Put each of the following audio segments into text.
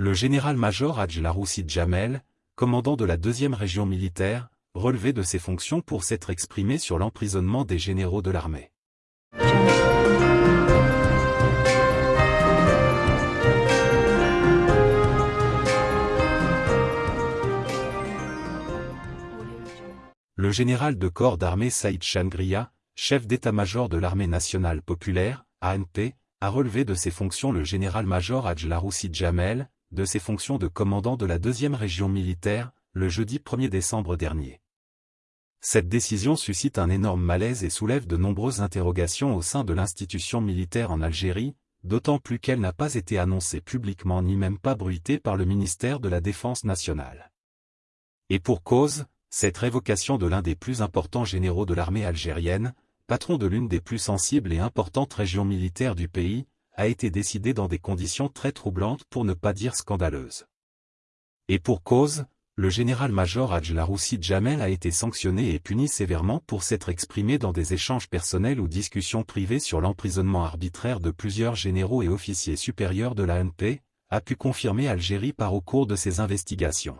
Le général-major Hadj Laroussi Jamel, commandant de la deuxième région militaire, relevé de ses fonctions pour s'être exprimé sur l'emprisonnement des généraux de l'armée. Le général de corps d'armée Saïd Changria, chef d'état-major de l'armée nationale populaire, ANP, a relevé de ses fonctions le général-major Hadj Laroussi Jamel, de ses fonctions de commandant de la deuxième région militaire, le jeudi 1er décembre dernier. Cette décision suscite un énorme malaise et soulève de nombreuses interrogations au sein de l'institution militaire en Algérie, d'autant plus qu'elle n'a pas été annoncée publiquement ni même pas bruitée par le ministère de la Défense nationale. Et pour cause, cette révocation de l'un des plus importants généraux de l'armée algérienne, patron de l'une des plus sensibles et importantes régions militaires du pays, a été décidée dans des conditions très troublantes pour ne pas dire scandaleuses. Et pour cause, le général-major Hadj Laroussi Jamel a été sanctionné et puni sévèrement pour s'être exprimé dans des échanges personnels ou discussions privées sur l'emprisonnement arbitraire de plusieurs généraux et officiers supérieurs de l'ANP, a pu confirmer Algérie par au cours de ses investigations.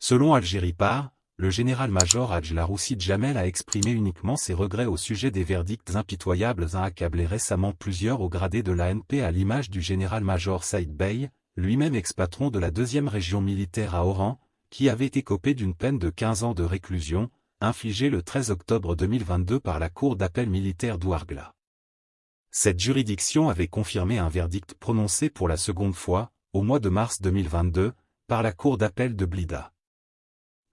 Selon Algérie par, le général-major Hadj Laroussi Jamel a exprimé uniquement ses regrets au sujet des verdicts impitoyables à accabler récemment plusieurs au gradé de l'ANP à l'image du général-major Saïd Bey, lui-même ex-patron de la deuxième région militaire à Oran, qui avait été copé d'une peine de 15 ans de réclusion, infligée le 13 octobre 2022 par la Cour d'appel militaire d'Ouargla. Cette juridiction avait confirmé un verdict prononcé pour la seconde fois, au mois de mars 2022, par la Cour d'appel de Blida.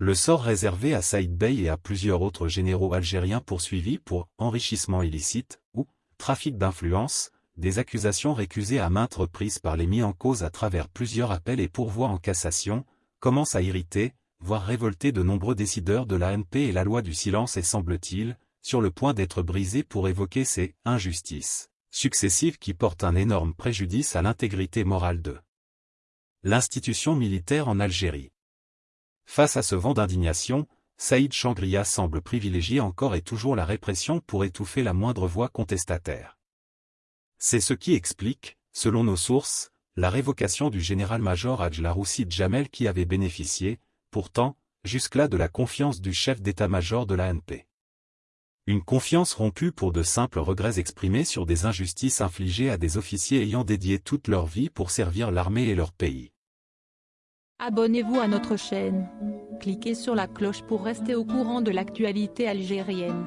Le sort réservé à Saïd Bey et à plusieurs autres généraux algériens poursuivis pour enrichissement illicite ou trafic d'influence, des accusations récusées à maintes reprises par les mis en cause à travers plusieurs appels et pourvois en cassation, commence à irriter, voire révolter de nombreux décideurs de l'ANP et la loi du silence est semble-t-il, sur le point d'être brisée pour évoquer ces injustices successives qui portent un énorme préjudice à l'intégrité morale de l'institution militaire en Algérie. Face à ce vent d'indignation, Saïd Changria semble privilégier encore et toujours la répression pour étouffer la moindre voix contestataire. C'est ce qui explique, selon nos sources, la révocation du général-major Hadj Laroussi Jamel qui avait bénéficié, pourtant, jusque-là de la confiance du chef d'état-major de l'ANP. Une confiance rompue pour de simples regrets exprimés sur des injustices infligées à des officiers ayant dédié toute leur vie pour servir l'armée et leur pays. Abonnez-vous à notre chaîne. Cliquez sur la cloche pour rester au courant de l'actualité algérienne.